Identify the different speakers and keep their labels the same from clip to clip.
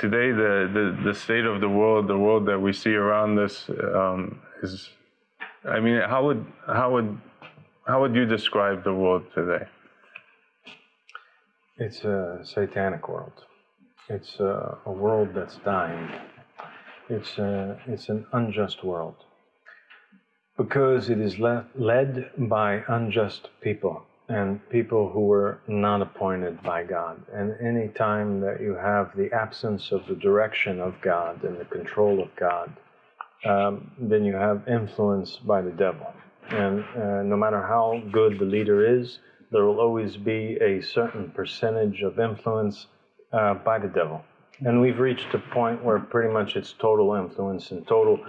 Speaker 1: today the, the, the state of the world, the world that we see around us, um, is. I mean, how would how would how would you describe the world today?
Speaker 2: It's a satanic world. It's a, a world that's dying. It's a, it's an unjust world because it is le- led by unjust people and people who were not appointed by God. And any time that you have the absence of the direction of God and the control of God, um, then you have influence by the devil. And uh, no matter how good the leader is, there will always be a certain percentage of influence uh, by the devil. And we've reached a point where pretty much it's total influence and total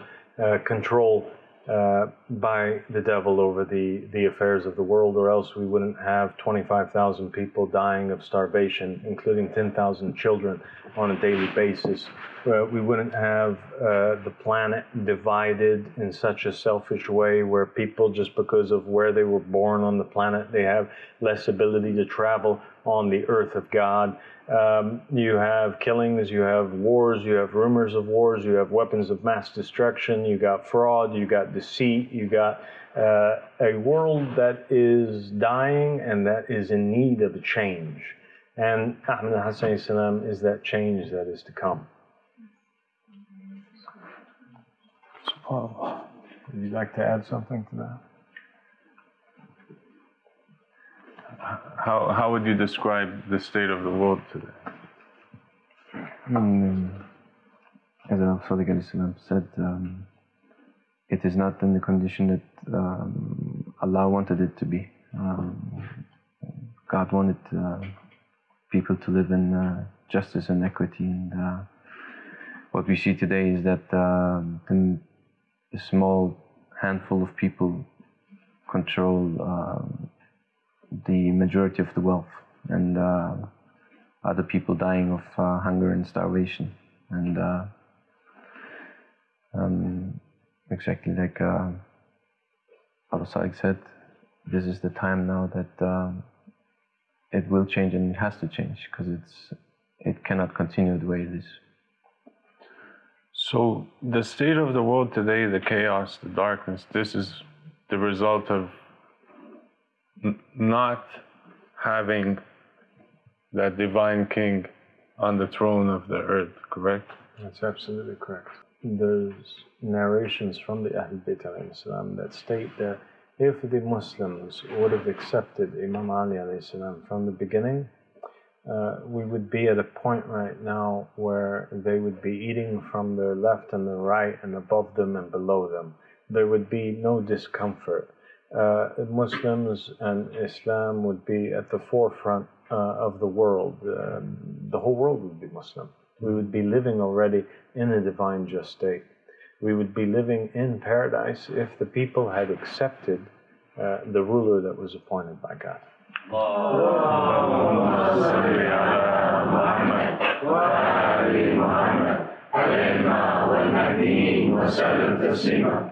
Speaker 2: uh, control uh, by the devil over the, the affairs of the world, or else we wouldn't have 25,000 people dying of starvation, including 10,000 children on a daily basis. Uh, we wouldn't have uh, the planet divided in such a selfish way where people, just because of where they were born on the planet, they have less ability to travel on the earth of God. Um, you have killings, you have wars, you have rumors of wars, you have weapons of mass destruction, you got fraud, you got deceit, you got uh, a world that is dying and that is in need of a change. And Ahmed Hassan is that change that is to come. Would you like to add something to that?
Speaker 1: How, how would you describe the state of the world today?
Speaker 3: Mm, as Al Sadiq said, um, it is not in the condition that um, Allah wanted it to be. Um, God wanted uh, people to live in uh, justice and equity, and uh, what we see today is that uh, a small handful of people control um, the majority of the wealth and uh, other people dying of uh, hunger and starvation. And uh, um, exactly like uh, Abu said, this is the time now that uh, it will change and it has to change because it's it cannot continue the way it is.
Speaker 1: So the state of the world today, the chaos, the darkness, this is the result of not having that divine king on the throne of the earth, correct?
Speaker 2: That's absolutely correct. There's narrations from the Ahl Bayt salam that state that if the Muslims would have accepted Imam Ali salam from the beginning, uh, we would be at a point right now where they would be eating from their left and their right and above them and below them. There would be no discomfort uh, Muslims and Islam would be at the forefront uh, of the world. Um, the whole world would be Muslim. We would be living already in a divine just state. We would be living in paradise if the people had accepted uh, the ruler that was appointed by God.
Speaker 4: وسلم تسليما